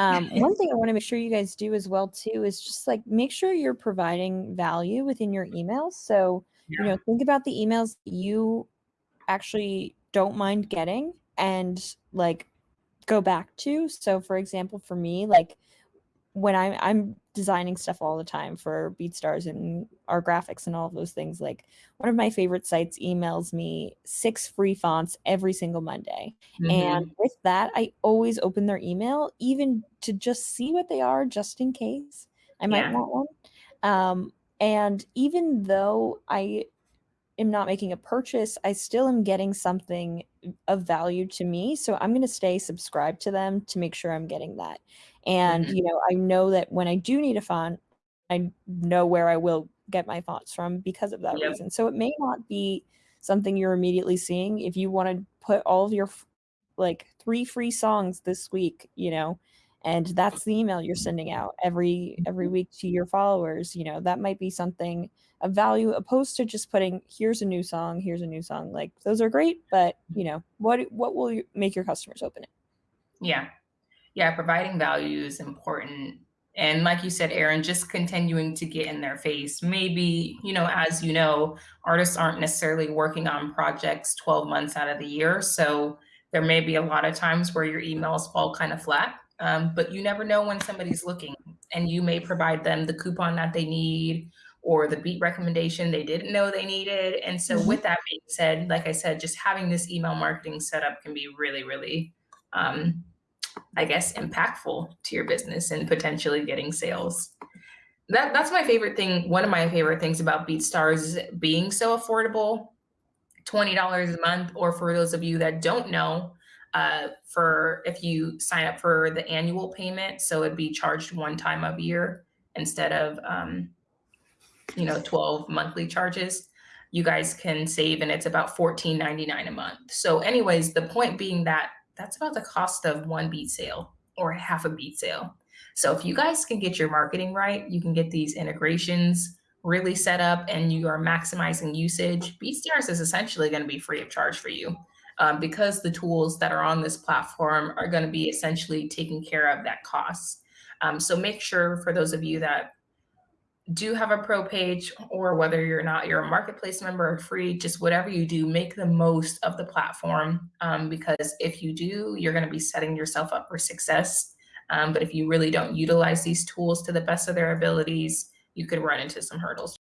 Um, one thing I wanna make sure you guys do as well too is just, like, make sure you're providing value within your emails. So, you know, think about the emails you actually don't mind getting and, like, go back to. So, for example, for me, like, when I'm I'm designing stuff all the time for BeatStars and our graphics and all of those things, like, one of my favorite sites emails me 6 free fonts every single Monday, and Mhm. with that, I always open their email even to just see what they are just in case I might Yeah. want one. Um, and even though I am not making a purchase, I still am getting something of value to me, so I'm gonna stay subscribed to them to make sure I'm getting that. And, Mhm. you know, I know that when I do need a font, I know where I will get my fonts from because of that Yep. reason. So it may not be something you're immediately seeing if you wanna put all of your like, 3 free songs this week, you know, and that's the email you're sending out every every Mhm. week to your followers, you know, that might be something of value opposed to just putting, "Here's a new song, here's a new song." Like, those are great, but, you know, what what will y make your customers open it? Yeah. Yeah, providing value is important, and like you said, Aaron, just continuing to get in their face. Maybe, you know, as you know, artists aren't necessarily working on projects 12 months out of the year, so there may be a lot of times where your emails fall kinda flat, um, but you never know when somebody's looking, and you may provide them the coupon that they need or the beat recommendation they didn't know they needed, and so Mhm. with that being said, like I said, just having this email marketing set up can be really, really, um, I guess, impactful to your business and potentially getting sales. That that's my favorite thing one of my favorite things about BeatStars is being so affordable, $20 a month, or for those of you that don't know, uh, for if you sign up for the annual payment, so it'd be charged 1 time of year instead of, um, you know, 12 monthly charges, you guys can save, and it's about $14.99 a month. So anyways, the point being that that's about the cost of 1 beat sale or half a beat sale. So if you guys can get your marketing right, you can get these integrations really set up, and you are maximizing usage, BeatStars is essentially gonna be free of charge for you, um, because the tools that are on this platform are gonna be essentially taking care of that cost. Um, so make sure for those of you that do have a pro page or whether you're not, you're a marketplace member or free, just whatever you do, make the most of the platform, um, because if you do, you're gonna be setting yourself up for success, um, but if you really don't utilize these tools to the best of their abilities, you could run into some hurdles.